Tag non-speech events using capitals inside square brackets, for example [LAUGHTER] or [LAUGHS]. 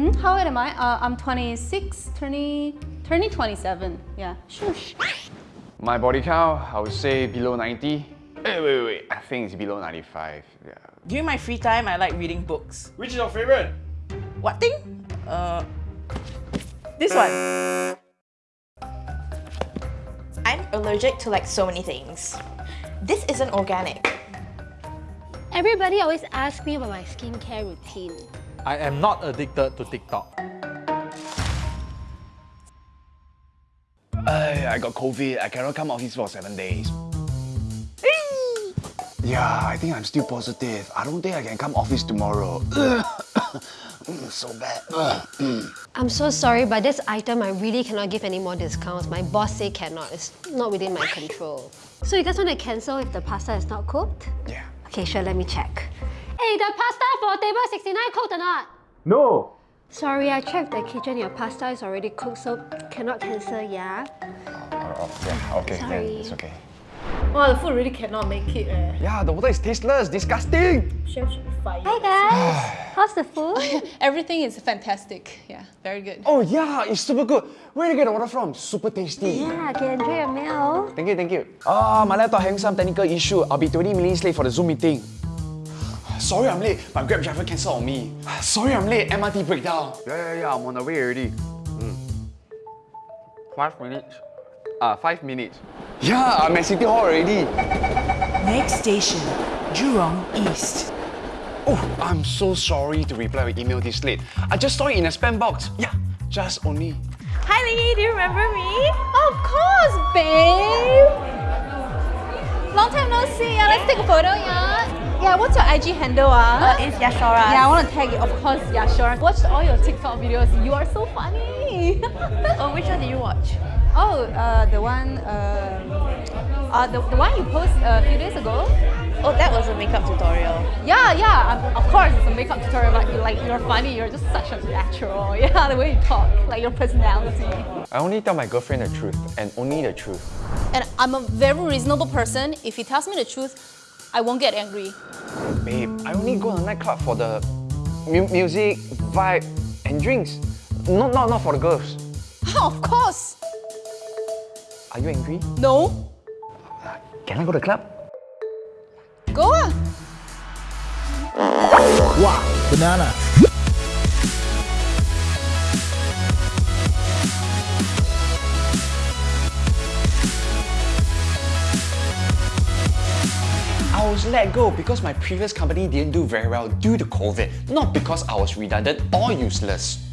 Hmm? How old am I? Uh, I'm 26, turning, turning 27. Yeah, shush. My body count, I would say below 90. Wait, wait, wait. I think it's below 95. Yeah. During my free time, I like reading books. Which is your favorite? What thing? Uh, this one. I'm allergic to like so many things. This isn't organic. Everybody always asks me about my skincare routine. I am not addicted to TikTok. I, I got COVID. I cannot come office for seven days. Yeah, I think I'm still positive. I don't think I can come office tomorrow. [COUGHS] Mm, so bad. [COUGHS] I'm so sorry, but this item I really cannot give any more discounts. My boss say cannot. It's not within my control. So you guys want to cancel if the pasta is not cooked? Yeah. Okay, sure, let me check. Hey, the pasta for table 69 cooked or not? No! Sorry, I checked the kitchen. Your pasta is already cooked, so cannot cancel, yeah? Oh, oh, yeah, okay, then Sorry. it's okay. Wow, the food really cannot make it. Eh. Yeah, the water is tasteless, disgusting. Chef should be fired. Hi guys! [SIGHS] How's the food? [LAUGHS] Everything is fantastic. Yeah, very good. Oh yeah, it's super good. Where did you get the water from? Super tasty. yeah, can enjoy your meal. Thank you, thank you. Ah, my laptop having some technical issue. I'll be 20 minutes late for the Zoom meeting. Sorry I'm late. My Grab driver cancelled on me. Sorry I'm late. MRT breakdown. Yeah, yeah, yeah. I'm on the way already. Mm. Five minutes. Ah, five minutes. Yeah, I'm at City Hall already. Next station, Jurong East. Oh, I'm so sorry to reply your email this late. I just saw it in a spam box. Yeah, just only. Hi Lee, do you remember me? Of course, babe! Long time no see. Yeah, let's take a photo, yeah? Yeah, what's your IG handle, ah? Uh, it's Yashora. yeah, I want to tag it, of course, yeah, sure. Watched all your TikTok videos. You are so funny. [LAUGHS] Oh, which one did you watch? oh, uh, the one, uh, uh, the, the one you posted a few days ago. Oh, that was a makeup tutorial. Yeah, yeah, um, of course, it's a makeup tutorial, but you like, you're funny, you're just such a natural. [LAUGHS] Yeah, the way you talk, like your personality. I only tell my girlfriend the truth, and only the truth. And I'm a very reasonable person. If he tells me the truth, I won't get angry. Babe, I only go to the nightclub for the mu music, vibe, and drinks. Not, not, not for the girls. of course. Are you angry? No. Can I go to the club? Go ah. Wow, banana. I was let go because my previous company didn't do very well due to COVID, not because I was redundant or useless.